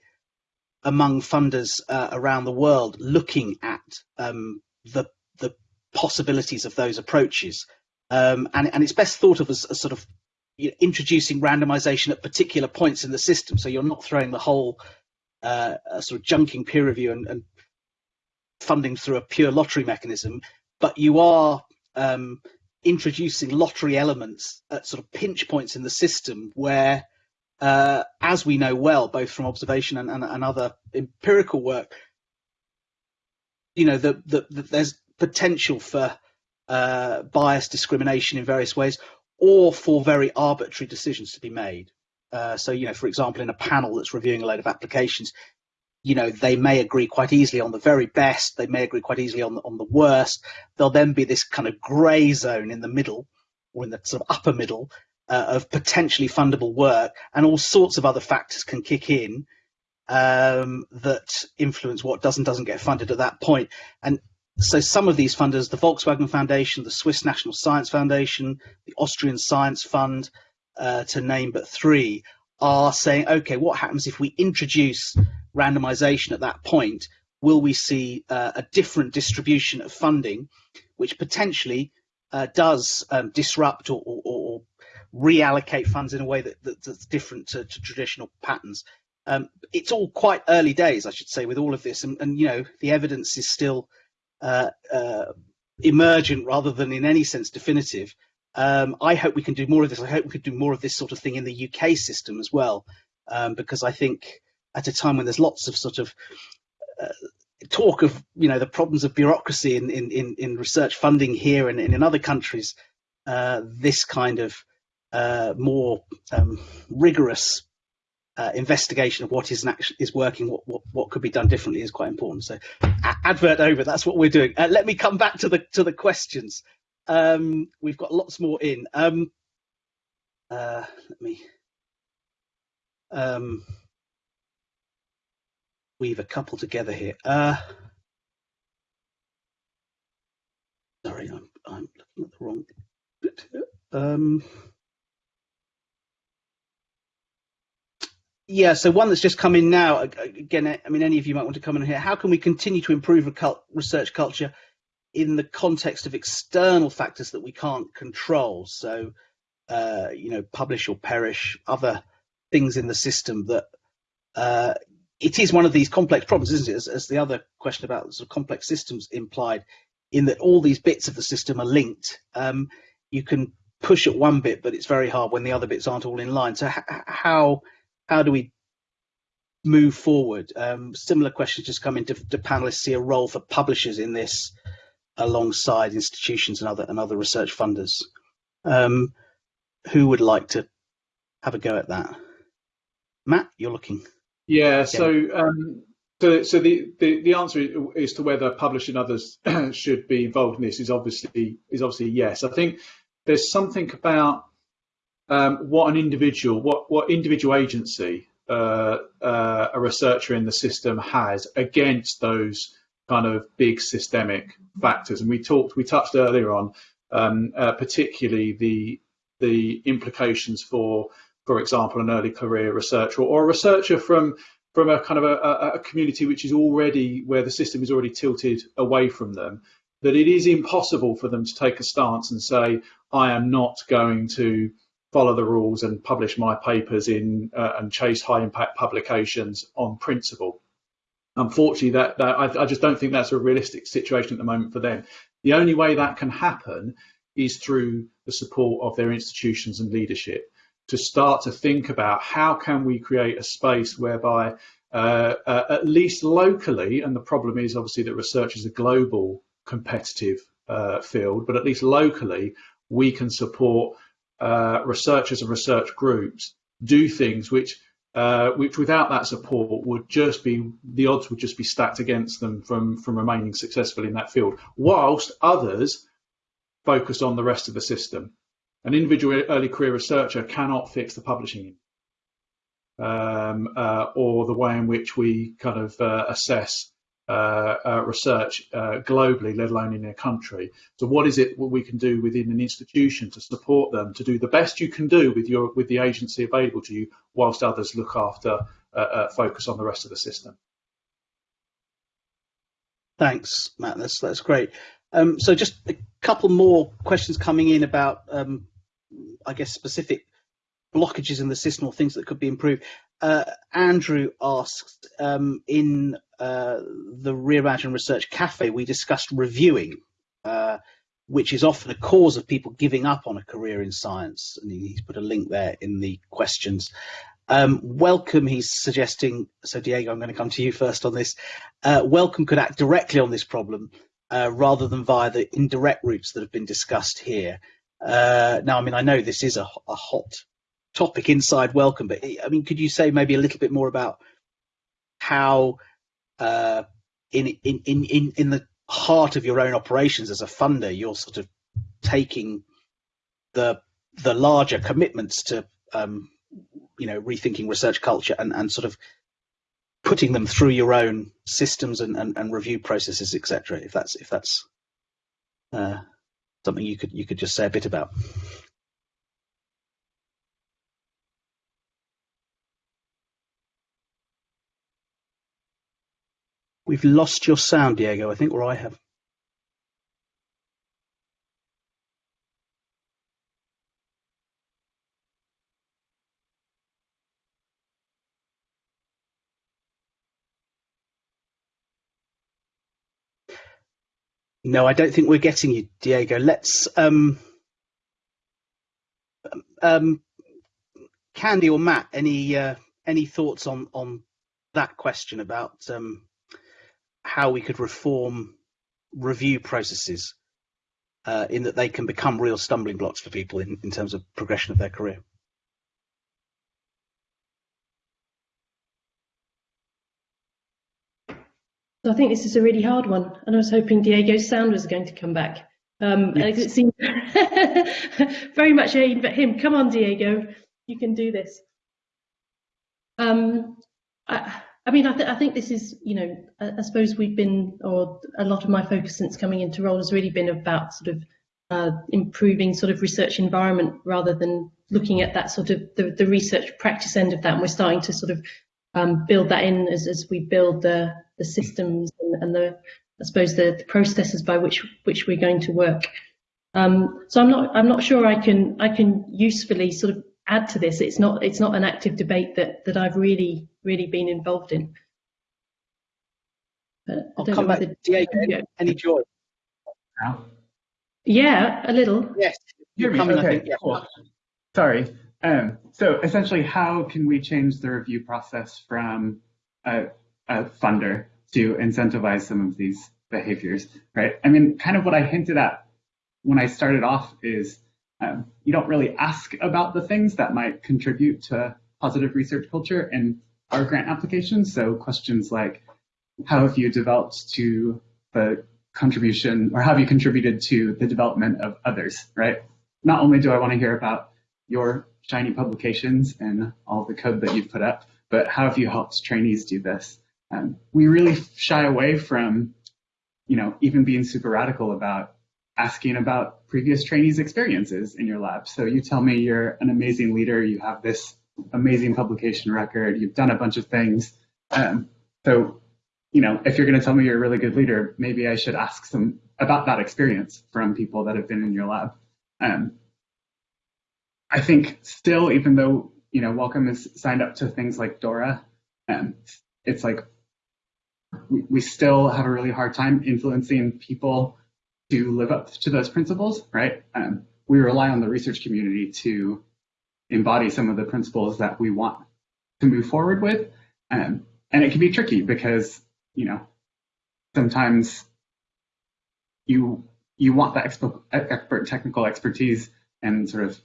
among funders uh, around the world looking at um, the the possibilities of those approaches. Um, and, and it's best thought of as, as sort of you know, introducing randomization at particular points in the system. So you're not throwing the whole uh, sort of junking peer review and, and, funding through a pure lottery mechanism, but you are um, introducing lottery elements at sort of pinch points in the system where, uh, as we know well, both from observation and, and, and other empirical work, you know, the, the, the, there's potential for uh, bias, discrimination in various ways, or for very arbitrary decisions to be made. Uh, so, you know, for example, in a panel that's reviewing a load of applications, you know, they may agree quite easily on the very best, they may agree quite easily on the, on the worst. There'll then be this kind of grey zone in the middle, or in the sort of upper middle, uh, of potentially fundable work, and all sorts of other factors can kick in um, that influence what does and doesn't get funded at that point. And so some of these funders, the Volkswagen Foundation, the Swiss National Science Foundation, the Austrian Science Fund, uh, to name but three, are saying, okay, what happens if we introduce randomization at that point? Will we see uh, a different distribution of funding, which potentially uh, does um, disrupt or, or, or, reallocate funds in a way that, that that's different to, to traditional patterns? Um, it's all quite early days, I should say, with all of this, and, and you know the evidence is still uh, uh, emergent rather than in any sense definitive. Um, I hope we can do more of this. I hope we could do more of this sort of thing in the UK system as well, um, because I think at a time when there's lots of sort of uh, talk of you know the problems of bureaucracy in in in, in research funding here and, and in other countries, uh, this kind of uh, more um, rigorous uh, investigation of what is actually is working, what, what what could be done differently is quite important. So, advert over. That's what we're doing. Uh, let me come back to the to the questions. Um, we've got lots more in. Um, uh, let me um, weave a couple together here. Uh, sorry, I'm, I'm looking at the wrong bit. Um, yeah, so one that's just come in now, again, I mean, any of you might want to come in here. How can we continue to improve research culture in the context of external factors that we can't control. So, uh, you know, publish or perish, other things in the system that uh, it is one of these complex problems, isn't it? As, as, the other question about sort of complex systems implied, in that all these bits of the system are linked. Um, you can push at one bit, but it's very hard when the other bits aren't all in line. So how how do we move forward? Um, similar questions just come into the panelists see a role for publishers in this alongside institutions and other and other research funders. Um, who would like to have a go at that? Matt, you're looking. Yeah. So, um, so, so the, the, the answer is to whether publishing others *clears throat* should be involved in this is obviously is obviously yes. I think there's something about um, what an individual, what what individual agency uh, uh, a researcher in the system has against those kind of big systemic factors. And we talked, we touched earlier on, um, uh, particularly the the implications for, for example, an early career researcher or a researcher from from a kind of a, a, community which is already where the system is already tilted away from them. That it is impossible for them to take a stance and say, I am not going to follow the rules and publish my papers in uh, and chase high impact publications on principle unfortunately, that, that I, I, just don't think that's a realistic situation at the moment for them. The only way that can happen is through the support of their institutions and leadership to start to think about how can we create a space whereby uh, uh, at least locally, and the problem is obviously that research is a global competitive uh, field, but at least locally, we can support uh, researchers and research groups do things which uh, which without that support would just be the odds would just be stacked against them from from remaining successful in that field whilst others focus on the rest of the system. An individual early career researcher cannot fix the publishing um, uh, or the way in which we kind of uh, assess research uh, globally, let alone in their country. So, what is it what we can do within an institution to support them to do the best you can do with your with the agency available to you, whilst others look after focus on the rest of the system. Thanks, Matt. That's that's great. Um, so, just a couple more questions coming in about, um, I guess, specific blockages in the system or things that could be improved. Uh, Andrew asked um, in uh, the Reimagine Research Cafe, we discussed reviewing, uh, which is often a cause of people giving up on a career in science. And he's put a link there in the questions. Um, Wellcome, he's suggesting, so Diego, I'm going to come to you first on this. Uh, Wellcome could act directly on this problem uh, rather than via the indirect routes that have been discussed here. Uh, now, I mean, I know this is a, a hot topic inside Wellcome, but I mean, could you say maybe a little bit more about how uh, in, in, in, in, in the heart of your own operations as a funder, you're sort of taking the the larger commitments to um, you know rethinking research culture and, and sort of putting them through your own systems and, and, and review processes, etc. If that's if that's uh, something you could you could just say a bit about. We've lost your sound, Diego, I think, or I have. No, I don't think we're getting you, Diego. Let's um, um, Candy or Matt, any uh, any thoughts on on that question about um, how we could reform review processes uh, in that they can become real stumbling blocks for people in, in terms of progression of their career? So I think this is a really hard one, and I was hoping Diego's sound was going to come back. Um, yes. It seemed *laughs* very much aimed at him. Come on, Diego, you can do this. Um, I, I, mean, I, th I, think this is, you know, I, I, suppose we've been, or a lot of my focus since coming into role has really been about sort of uh, improving sort of research environment rather than looking at that sort of the, the research practice end of that. And we're starting to sort of um, build that in as, as we build the, the systems and, and the, I suppose, the, the, processes by which which we're going to work. Um, so I'm not I'm not sure I can I can usefully sort of add to this. It's not it's not an active debate that that I've really really been involved in. I'll come back. to Diego, any, any joy? Yeah, a little. Yes. You're coming, okay, think, yeah. cool. Sorry. Um, so essentially, how can we change the review process from a, a funder to incentivize some of these behaviors, right? I mean, kind of what I hinted at when I started off is um, you don't really ask about the things that might contribute to positive research culture in our grant applications. So questions like, how have you developed to the contribution or have you contributed to the development of others, right? Not only do I want to hear about your shiny publications and all the code that you've put up, but how have you helped trainees do this? Um, we really shy away from, you know, even being super radical about asking about previous trainees' experiences in your lab. So you tell me you're an amazing leader, you have this amazing publication record, you've done a bunch of things. Um, so, you know, if you're going to tell me you're a really good leader, maybe I should ask some about that experience from people that have been in your lab. Um, I think still, even though you know Wellcome is signed up to things like DORA, um, it's like we, we still have a really hard time influencing people to live up to those principles, right? Um, we rely on the research community to embody some of the principles that we want to move forward with. Um, and it can be tricky because, you know, sometimes you you want that expert technical expertise and sort of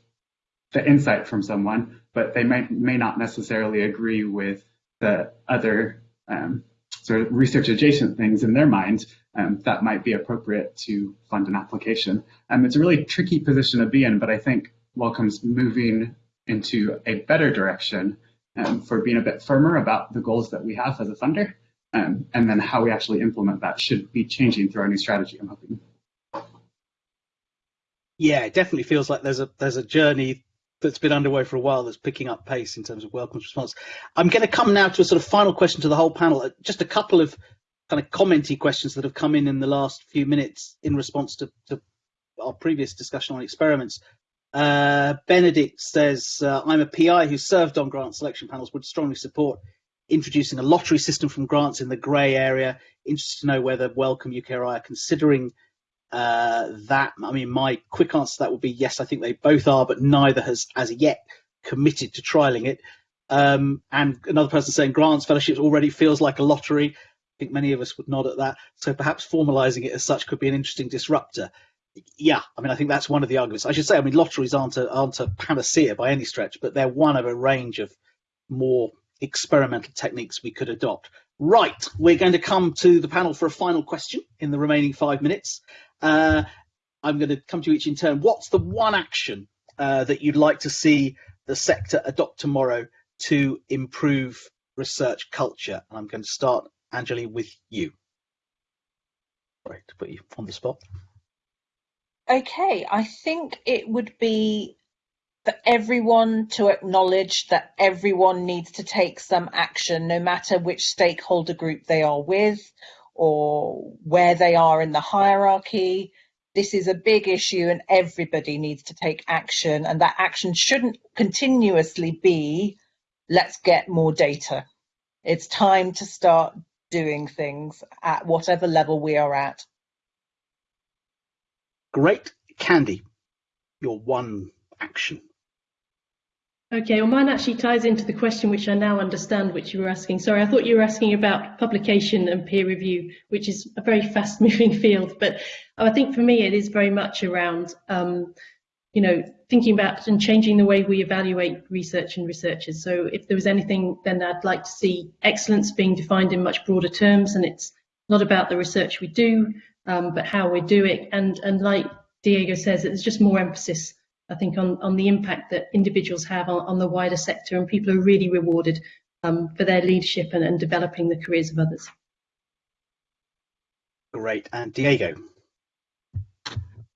the insight from someone, but they may, may not necessarily agree with the other um, sort of research adjacent things in their mind um, that might be appropriate to fund an application. Um, it's a really tricky position to be in, but I think Wellcome's moving into a better direction um, for being a bit firmer about the goals that we have as a funder, um, and then how we actually implement that should be changing through our new strategy, I'm hoping. Yeah, it definitely feels like there's a there's a journey that's been underway for a while that's picking up pace in terms of Wellcome's response. I'm going to come now to a sort of final question to the whole panel. Uh, just a couple of kind of commenty questions that have come in in the last few minutes in response to, to our previous discussion on experiments. Uh, Benedict says, uh, I'm a PI who served on grant selection panels, would strongly support introducing a lottery system from grants in the grey area. Interested to know whether Wellcome UKRI are considering uh, that, I mean, my quick answer to that would be yes, I think they both are, but neither has as yet committed to trialing it. Um, and another person saying grants, fellowships already feels like a lottery. I think many of us would nod at that. So perhaps formalizing it as such could be an interesting disruptor. Yeah, I mean, I think that's one of the arguments. I should say, I mean, lotteries aren't a, aren't a panacea by any stretch, but they're one of a range of more experimental techniques we could adopt. Right, we're going to come to the panel for a final question in the remaining five minutes. Uh, I'm going to come to each in turn. What's the one action uh, that you'd like to see the sector adopt tomorrow to improve research culture? And I'm going to start, Anjali, with you. Sorry to put you on the spot. Okay, I think it would be for everyone to acknowledge that everyone needs to take some action, no matter which stakeholder group they are with or where they are in the hierarchy. This is a big issue and everybody needs to take action and that action shouldn't continuously be, let's get more data. It's time to start doing things at whatever level we are at. Great. Candy, your one action. Okay, well, mine actually ties into the question which I now understand, which you were asking. Sorry, I thought you were asking about publication and peer review, which is a very fast *laughs* moving field. But I think for me, it is very much around, um, you know, thinking about and changing the way we evaluate research and researchers. So if there was anything, then I'd like to see excellence being defined in much broader terms. And it's not about the research we do, um, but how we do it. And, and like Diego says, there's just more emphasis I think, on, on the impact that individuals have on, on the wider sector, and people are really rewarded um, for their leadership and, and developing the careers of others. Great. And Diego?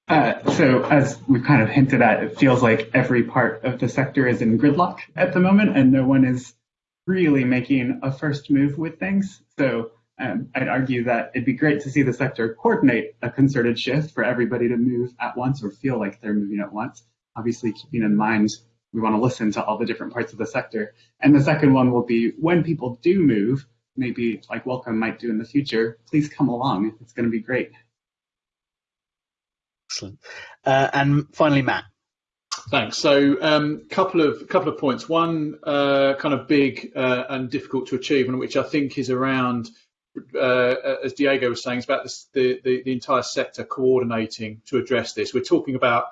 Uh, so as we've kind of hinted at, it feels like every part of the sector is in gridlock at the moment, and no one is really making a first move with things. So um, I'd argue that it'd be great to see the sector coordinate a concerted shift for everybody to move at once or feel like they're moving at once obviously keeping in mind we want to listen to all the different parts of the sector. And the second one will be when people do move, maybe like Wellcome might do in the future, please come along. It's going to be great. Excellent. Uh, and finally, Matt. Thanks. So, a um, couple of couple of points. One uh, kind of big uh, and difficult to achieve, and which I think is around, uh, as Diego was saying, it's about this, the, the the entire sector coordinating to address this. We're talking about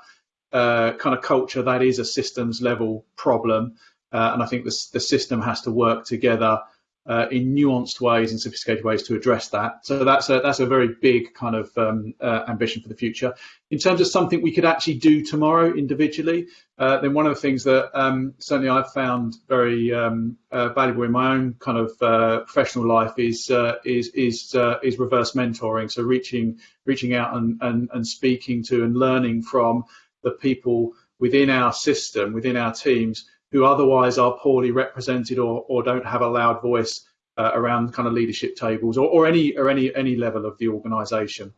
uh, kind of culture that is a systems level problem. Uh, and I think the, the system has to work together uh, in nuanced ways and sophisticated ways to address that. So that's a, that's a very big kind of um, uh, ambition for the future. In terms of something we could actually do tomorrow individually, uh, then one of the things that um, certainly I've found very um, uh, valuable in my own kind of uh, professional life is uh, is is is reverse mentoring. So reaching reaching out and, and and speaking to and learning from the people within our system, within our teams, who otherwise are poorly represented or, or don't have a loud voice uh, around kind of leadership tables or, or any or any any level of the organisation.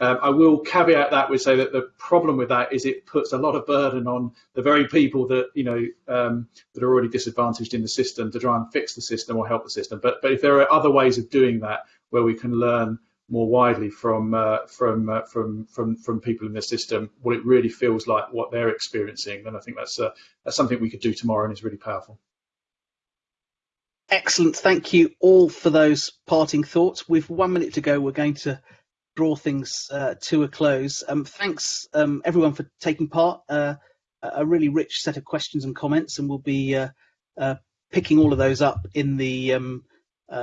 Um, I will caveat that with say that the problem with that is it puts a lot of burden on the very people that you know um, that are already disadvantaged in the system to try and fix the system or help the system. But but if there are other ways of doing that where we can learn more widely from uh, from uh, from from from people in the system what it really feels like what they're experiencing then I think that's uh, that's something we could do tomorrow and is really powerful. Excellent. Thank you all for those parting thoughts. With one minute to go we're going to draw things uh, to a close. Um, thanks um, everyone for taking part. Uh, a really rich set of questions and comments and we'll be uh, picking all of those up in the um,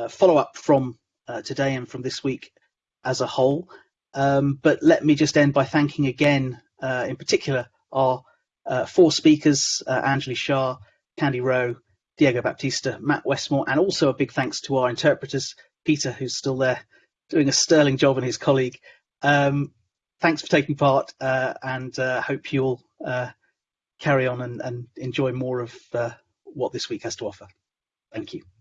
follow-up from today and from this week as a whole. Um, but let me just end by thanking again, uh, in particular, our uh, four speakers, uh, Anjali Shah, Candy Rowe, Diego Baptista, Matt Westmore, and also a big thanks to our interpreters, Peter, who's still there doing a sterling job, and his colleague. Um, thanks for taking part, uh, and uh, hope you'll uh, carry on and, and, enjoy more of what this week has to offer. Thank you.